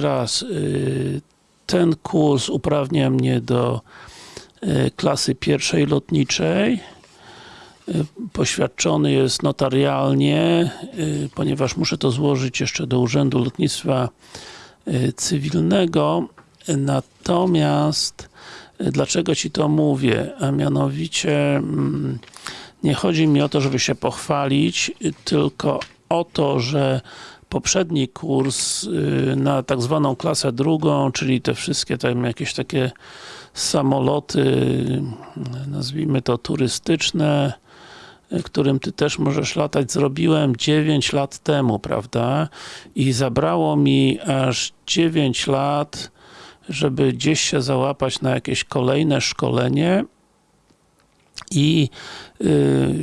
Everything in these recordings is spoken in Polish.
raz, y, ten kurs uprawnia mnie do y, klasy pierwszej lotniczej. Y, Poświadczony jest notarialnie, ponieważ muszę to złożyć jeszcze do Urzędu Lotnictwa Cywilnego. Natomiast dlaczego Ci to mówię? A mianowicie mm, nie chodzi mi o to, żeby się pochwalić, tylko o to, że poprzedni kurs y, na tak zwaną klasę drugą, czyli te wszystkie tam jakieś takie samoloty, nazwijmy to turystyczne, y, którym Ty też możesz latać, zrobiłem 9 lat temu, prawda? I zabrało mi aż 9 lat, żeby gdzieś się załapać na jakieś kolejne szkolenie i yy,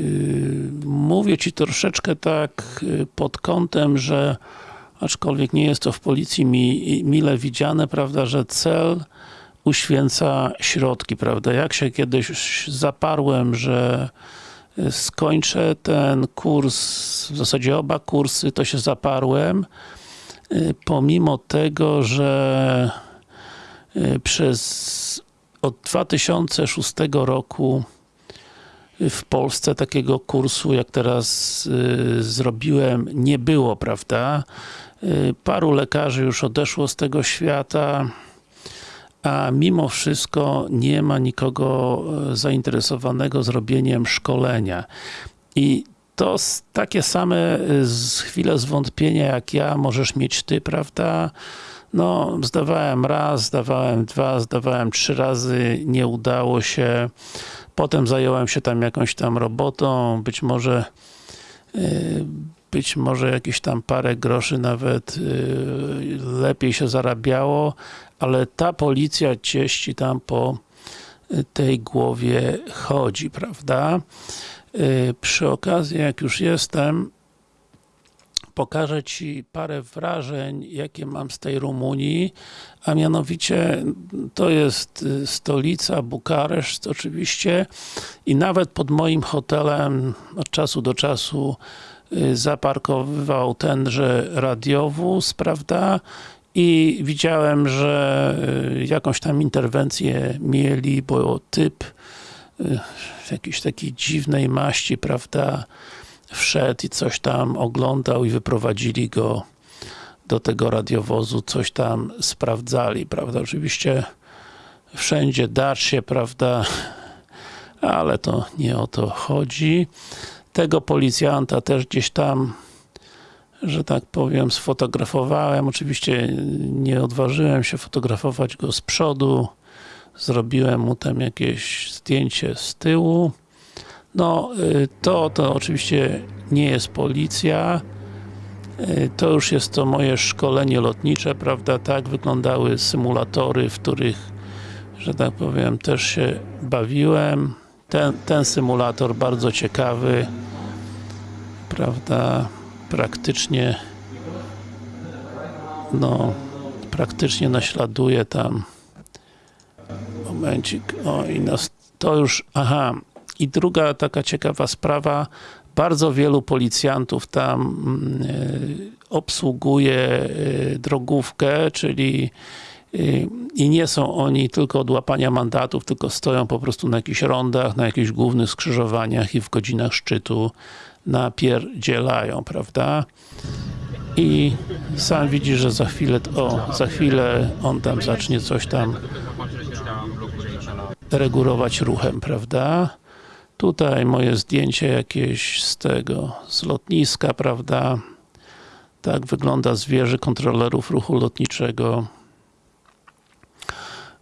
mówię Ci troszeczkę tak yy, pod kątem, że aczkolwiek nie jest to w policji mi, mile widziane, prawda, że cel uświęca środki, prawda. Jak się kiedyś zaparłem, że skończę ten kurs, w zasadzie oba kursy, to się zaparłem, yy, pomimo tego, że yy, przez od 2006 roku w Polsce takiego kursu, jak teraz y, zrobiłem, nie było, prawda? Y, paru lekarzy już odeszło z tego świata, a mimo wszystko nie ma nikogo y, zainteresowanego zrobieniem szkolenia. I to takie same z chwile zwątpienia jak ja możesz mieć Ty, prawda? No, zdawałem raz, zdawałem dwa, zdawałem trzy razy, nie udało się. Potem zająłem się tam jakąś tam robotą, być może y, być może jakieś tam parę groszy nawet y, lepiej się zarabiało, ale ta policja cieści tam po y, tej głowie chodzi, prawda? Przy okazji, jak już jestem, pokażę Ci parę wrażeń, jakie mam z tej Rumunii, a mianowicie to jest y, stolica Bukareszt oczywiście i nawet pod moim hotelem od czasu do czasu y, zaparkowywał tenże radiowóz, prawda? I widziałem, że y, jakąś tam interwencję mieli, bo typ jakiejś takiej dziwnej maści, prawda, wszedł i coś tam oglądał i wyprowadzili go do tego radiowozu, coś tam sprawdzali, prawda, oczywiście wszędzie dacz się, prawda, ale to nie o to chodzi. Tego policjanta też gdzieś tam że tak powiem, sfotografowałem. Oczywiście nie odważyłem się fotografować go z przodu. Zrobiłem mu tam jakieś zdjęcie z tyłu. No, y, to, to oczywiście nie jest policja. Y, To już jest to moje szkolenie lotnicze, prawda? Tak wyglądały symulatory, w których, że tak powiem, też się bawiłem. Ten, ten symulator bardzo ciekawy, prawda? Praktycznie no, praktycznie naśladuje tam momencik, o i nas to już, aha, i druga taka ciekawa sprawa, bardzo wielu policjantów tam mm, y, obsługuje y, drogówkę, czyli y, i nie są oni tylko od łapania mandatów, tylko stoją po prostu na jakichś rondach, na jakichś głównych skrzyżowaniach i w godzinach szczytu napierdzielają, prawda? I sam widzi, że za chwilę, o, za chwilę on tam zacznie coś tam regulować ruchem, prawda? Tutaj moje zdjęcie jakieś z tego, z lotniska, prawda? Tak wygląda zwierzę kontrolerów ruchu lotniczego.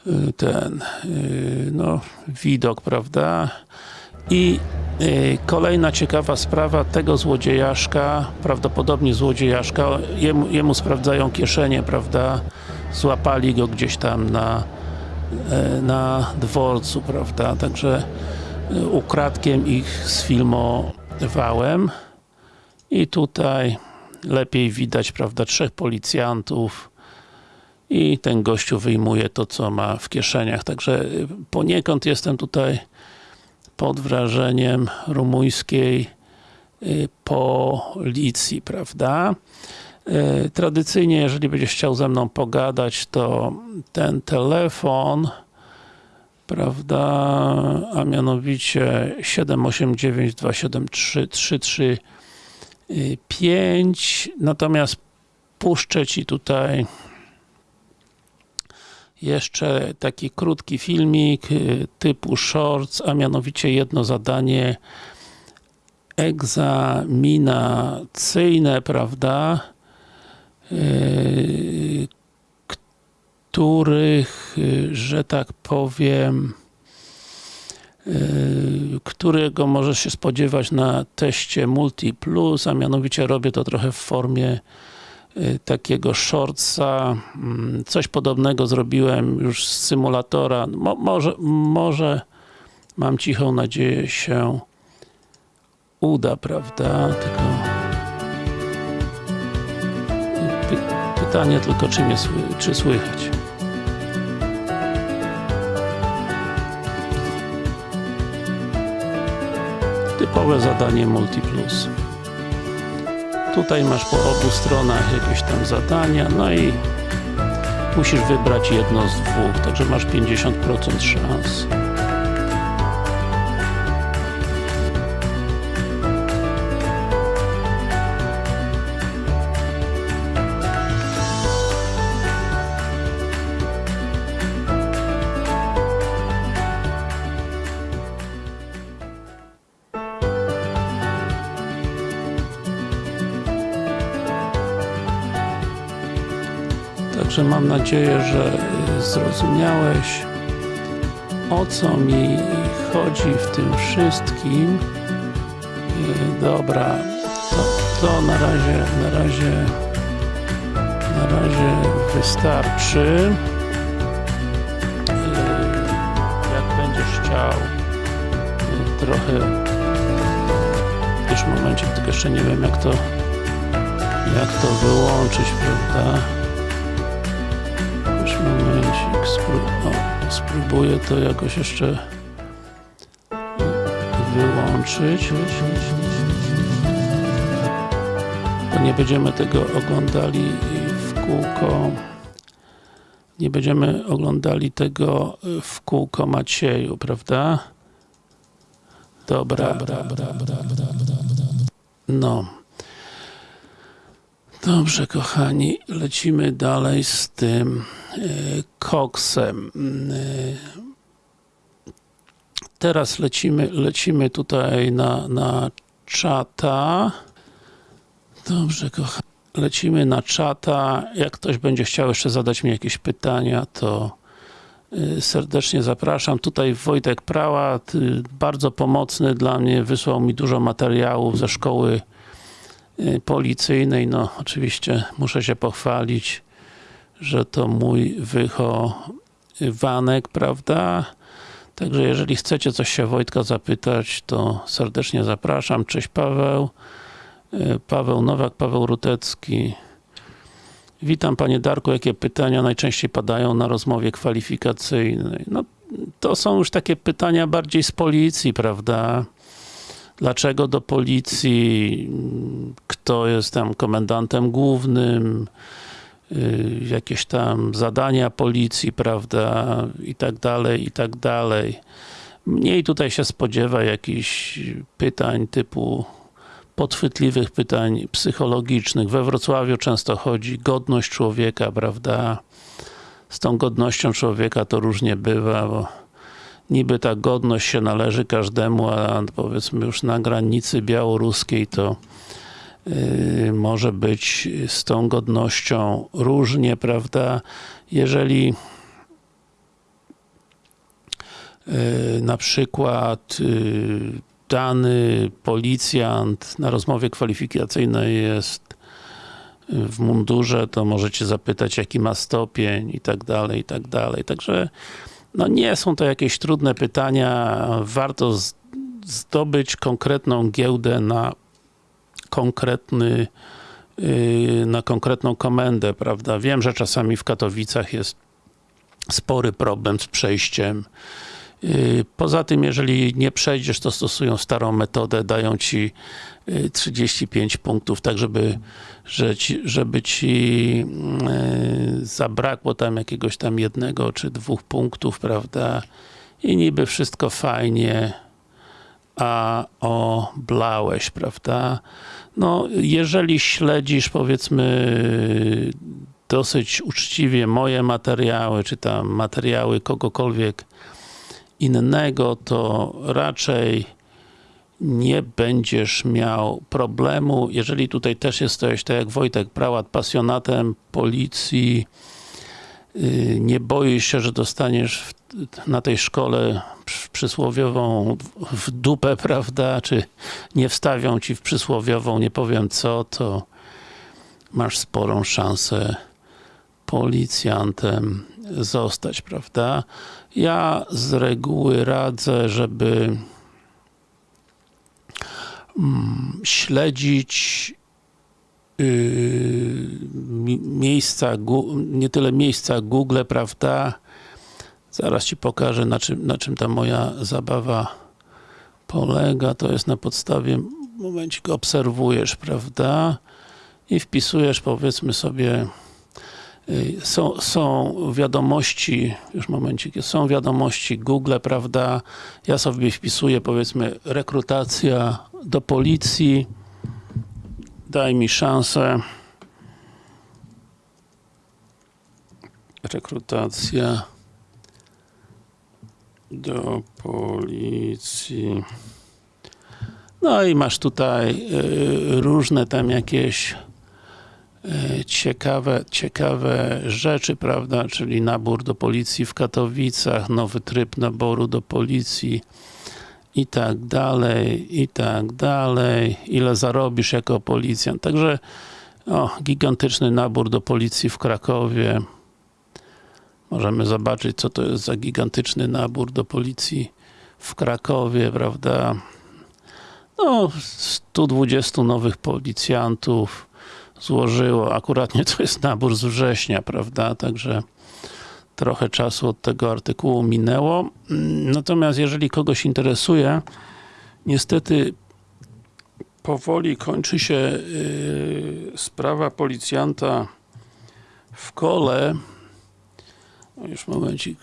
Y, Ten, y, no, widok, prawda? I y, kolejna ciekawa sprawa, tego złodziejaszka, prawdopodobnie złodziejaszka, jemu, jemu sprawdzają kieszenie, prawda? Złapali go gdzieś tam na, na dworcu, prawda? Także ukradkiem ich sfilmowałem. I tutaj lepiej widać, prawda, trzech policjantów i ten gościu wyjmuje to, co ma w kieszeniach. Także y, poniekąd jestem tutaj pod wrażeniem rumuńskiej y, policji, prawda? Tradycyjnie, jeżeli będziesz chciał ze mną pogadać, to ten telefon prawda, a mianowicie 789 273 335 natomiast puszczę Ci tutaj jeszcze taki krótki filmik y, typu shorts, a mianowicie jedno zadanie egzaminacyjne, prawda, yy, których, y, że tak powiem, yy, którego możesz się spodziewać na teście Multi Plus, a mianowicie robię to trochę w formie y, takiego shortsa. Mm, coś podobnego zrobiłem już z symulatora. Mo może, może mam cichą nadzieję się uda, prawda? Tylko py pytanie tylko, czy mnie sły czy słychać. Typowe zadanie Multiplus. Tutaj masz po obu stronach jakieś tam zadania, no i musisz wybrać jedno z dwóch, także masz 50% szans. Także mam nadzieję, że zrozumiałeś o co mi chodzi w tym wszystkim. Dobra, to, to na razie, na razie na razie wystarczy. Y, jak będziesz chciał trochę już w momencie, tylko jeszcze nie wiem jak to jak to wyłączyć, prawda? Spró o, spróbuję to jakoś jeszcze wyłączyć. Bo nie będziemy tego oglądali w kółko. Nie będziemy oglądali tego w kółko Macieju, prawda? Dobra, dobra, dobra, dobra, dobra. No. Dobrze, kochani, lecimy dalej z tym e, koksem. E, teraz lecimy, lecimy tutaj na, na czata. Dobrze, kochani. Lecimy na czata. Jak ktoś będzie chciał jeszcze zadać mi jakieś pytania, to e, serdecznie zapraszam. Tutaj Wojtek Prałat, y, bardzo pomocny dla mnie, wysłał mi dużo materiałów ze szkoły policyjnej. No, oczywiście muszę się pochwalić, że to mój wychowanek, prawda? Także jeżeli chcecie coś się Wojtka zapytać, to serdecznie zapraszam. Cześć Paweł. Y, Paweł Nowak, Paweł Rutecki. Witam Panie Darku, jakie pytania najczęściej padają na rozmowie kwalifikacyjnej? No, to są już takie pytania bardziej z policji, prawda? Dlaczego do policji? Kto jest tam komendantem głównym? Yy, jakieś tam zadania policji, prawda? I tak dalej, i tak dalej. Mniej tutaj się spodziewa jakichś pytań typu podchwytliwych pytań psychologicznych. We Wrocławiu często chodzi godność człowieka, prawda? Z tą godnością człowieka to różnie bywa, bo niby ta godność się należy każdemu, a powiedzmy już na granicy białoruskiej to yy, może być z tą godnością różnie, prawda? Jeżeli yy, na przykład yy, dany policjant na rozmowie kwalifikacyjnej jest w mundurze, to możecie zapytać jaki ma stopień i tak dalej, i tak dalej. Także no nie są to jakieś trudne pytania, warto zdobyć konkretną giełdę na konkretny yy, na konkretną komendę, prawda? Wiem, że czasami w Katowicach jest spory problem z przejściem Poza tym, jeżeli nie przejdziesz, to stosują starą metodę, dają ci yy, 35 punktów, tak żeby, że ci, żeby ci yy, zabrakło tam jakiegoś tam jednego czy dwóch punktów, prawda? I niby wszystko fajnie, a oblałeś, prawda? No, jeżeli śledzisz, powiedzmy, dosyć uczciwie moje materiały, czy tam materiały kogokolwiek innego, to raczej nie będziesz miał problemu. Jeżeli tutaj też jesteś, tak jak Wojtek Prałat, pasjonatem policji, yy, nie boisz się, że dostaniesz na tej szkole przy- przysłowiową w dupę, prawda, czy nie wstawią ci w przysłowiową, nie powiem co, to masz sporą szansę policjantem zostać, prawda? Ja z reguły radzę, żeby mm, śledzić mi- miejsca, nie tyle miejsca Google, prawda? Zaraz Ci pokażę, na czym, na czym ta moja zabawa polega. To jest na podstawie, momencik, obserwujesz, prawda? I wpisujesz, powiedzmy sobie, y, są, są wiadomości, już momencik, są wiadomości Google, prawda? Ja sobie wpisuję, powiedzmy, rekrutacja do policji. Daj mi szansę. Rekrutacja do policji. No i masz tutaj y, różne tam jakieś y, ciekawe, ciekawe rzeczy, prawda, czyli nabór do policji w Katowicach, nowy tryb naboru do policji i tak dalej, i tak dalej, ile zarobisz jako policjant. Także o, gigantyczny nabór do policji w Krakowie. Możemy zobaczyć, co to jest za gigantyczny nabór do policji w Krakowie, prawda? No, 120 nowych policjantów złożyło. Akuratnie to jest nabór z września, prawda? Także trochę czasu od tego artykułu minęło. Natomiast jeżeli kogoś interesuje, niestety powoli kończy się yy, sprawa policjanta w kole. No już momencik,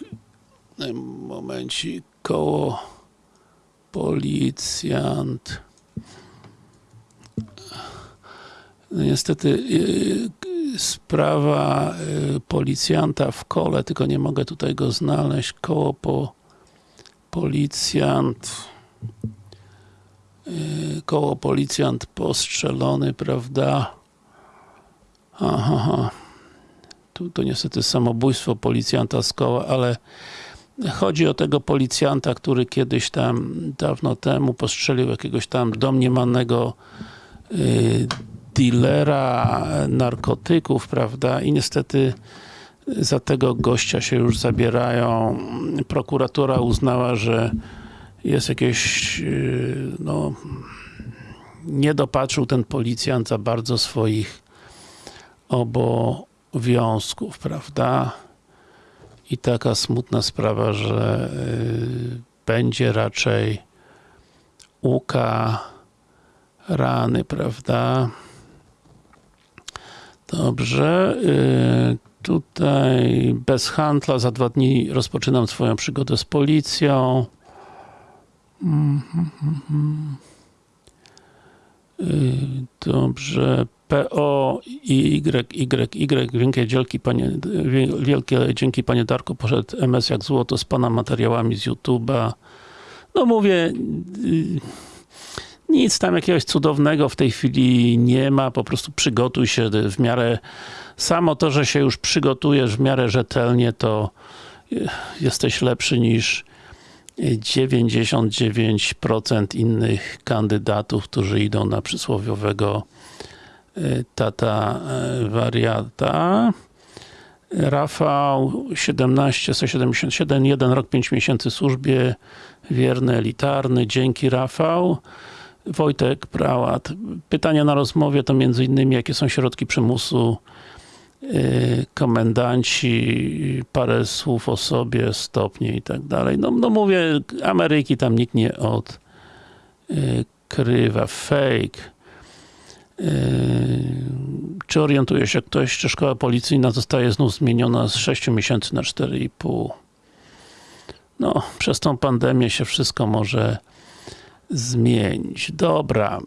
momencik, koło policjant. Niestety yy, sprawa yy, policjanta w kole, tylko nie mogę tutaj go znaleźć. Koło po policjant. Yy, koło policjant postrzelony, prawda? Aha, aha. Tu to niestety samobójstwo policjanta z koła, ale chodzi o tego policjanta, który kiedyś tam, dawno temu postrzelił jakiegoś tam domniemanego y, dealera narkotyków, prawda, i niestety za tego gościa się już zabierają. Prokuratura uznała, że jest jakieś, y, no, nie dopatrzył ten policjant za bardzo swoich obowiązków, prawda? I taka smutna sprawa, że y, będzie raczej ukarany, prawda? Dobrze. y, Tutaj bez handla, za dwa dni rozpoczynam swoją przygodę z policją. Y, Dobrze. PO i Y, Y, Y, wielkie dzięki wielkie dzięki panie Darku, poszedł MS jak złoto z pana materiałami z YouTube'a. No mówię, nic tam jakiegoś cudownego w tej chwili nie ma, po prostu przygotuj się w miarę, samo to, że się już przygotujesz w miarę rzetelnie, to jesteś lepszy niż 99% innych kandydatów, którzy idą na przysłowiowego y, tata y, wariata. Rafał 17 177, jeden rok, 5 miesięcy służbie, wierny, elitarny, dzięki Rafał. Wojtek Prałat. Pytania na rozmowie to między innymi jakie są środki przymusu y, komendanci, parę słów o sobie, stopnie i tak dalej. No, no mówię, Ameryki tam nikt nie odkrywa. Fake. Yy, Czy orientuje się ktoś, czy szkoła policyjna zostaje znów zmieniona z 6 miesięcy na 4,5? No, przez tą pandemię się wszystko może zmienić. Dobra.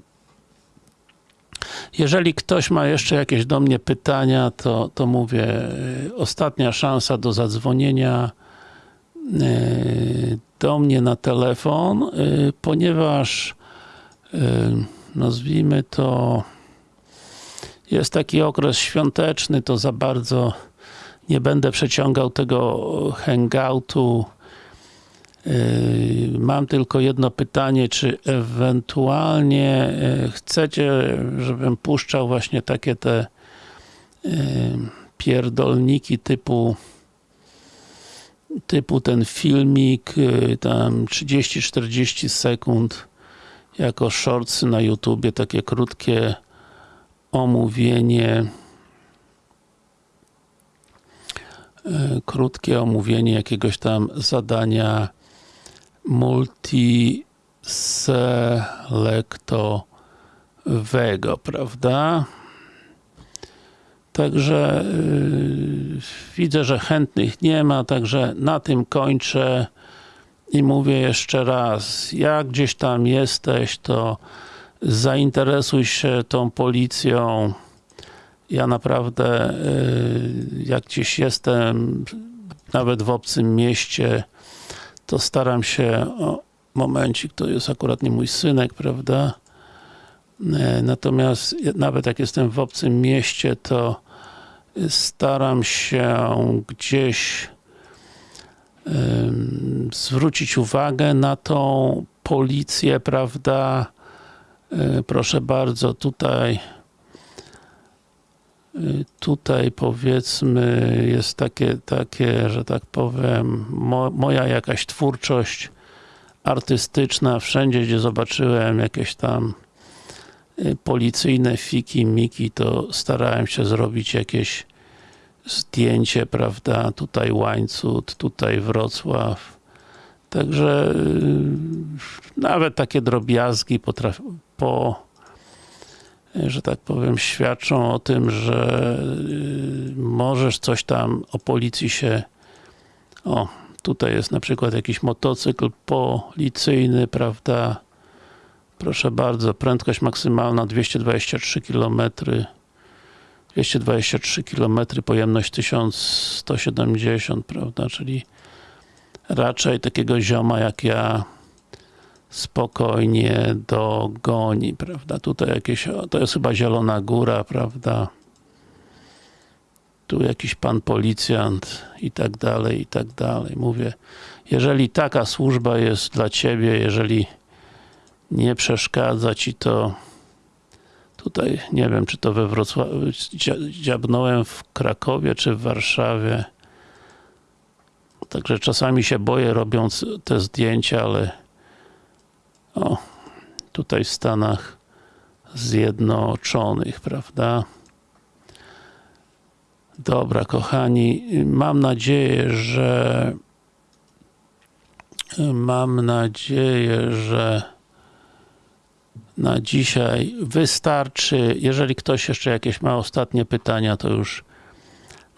Jeżeli ktoś ma jeszcze jakieś do mnie pytania, to, to mówię, yy, ostatnia szansa do zadzwonienia yy, do mnie na telefon, yy, ponieważ nazwijmy to jest taki okres świąteczny, to za bardzo nie będę przeciągał tego hangoutu. Mam tylko jedno pytanie, czy ewentualnie yy, chcecie, żebym puszczał właśnie takie te yy, pierdolniki typu typu ten filmik, yy, tam 30-40 sekund jako shortsy na YouTubie, takie krótkie omówienie e, krótkie omówienie jakiegoś tam zadania multiselektowego, prawda? Także yy, widzę, że chętnych nie ma, także na tym kończę i mówię jeszcze raz, jak gdzieś tam jesteś, to zainteresuj się tą policją. Ja naprawdę, yy, jak gdzieś jestem, nawet w obcym mieście, to staram się, o, momencik, to jest akurat nie mój synek, prawda? Yy, Natomiast nawet jak jestem w obcym mieście, to staram się gdzieś zwrócić uwagę na tą policję, prawda? Yy, Proszę bardzo, tutaj tutaj powiedzmy jest takie, takie, że tak powiem, mo, moja jakaś twórczość artystyczna, wszędzie gdzie zobaczyłem jakieś tam yy, policyjne fiki, miki, to starałem się zrobić jakieś zdjęcie, prawda, tutaj Łańcut, tutaj Wrocław, także yy, nawet takie drobiazgi potraf, po, że tak powiem, świadczą o tym, że yy, możesz coś tam o policji się o, tutaj jest na przykład jakiś motocykl policyjny, prawda, proszę bardzo, prędkość maksymalna 223 km 223 km, pojemność 1170, prawda, czyli raczej takiego zioma jak ja spokojnie dogoni, prawda, tutaj jakieś, to jest chyba Zielona Góra, prawda, tu jakiś pan policjant i tak dalej, i tak dalej, mówię, jeżeli taka służba jest dla ciebie, jeżeli nie przeszkadza ci to tutaj, nie wiem, czy to we Wrocławiu, dzia- dziabnąłem w Krakowie, czy w Warszawie. Także czasami się boję robiąc te zdjęcia, ale o, tutaj w Stanach Zjednoczonych, prawda? Dobra, kochani, mam nadzieję, że mam nadzieję, że na dzisiaj wystarczy. Jeżeli ktoś jeszcze jakieś ma ostatnie pytania, to już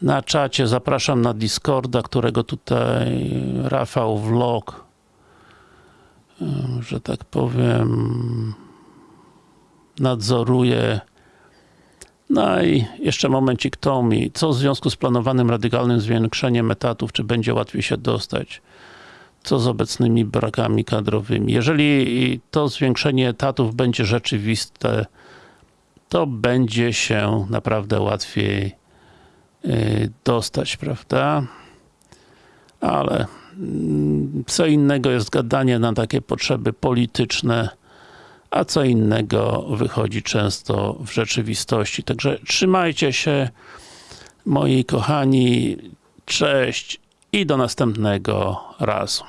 na czacie zapraszam na Discorda, którego tutaj Rafał Vlog, że tak powiem, nadzoruje. No i jeszcze momencik Tomi. Co w związku z planowanym radykalnym zwiększeniem etatów, czy będzie łatwiej się dostać? co z obecnymi brakami kadrowymi. Jeżeli to zwiększenie etatów będzie rzeczywiste, to będzie się naprawdę łatwiej yy, dostać, prawda? Ale co innego jest gadanie na takie potrzeby polityczne, a co innego wychodzi często w rzeczywistości. Także trzymajcie się, moi kochani, cześć i do następnego razu.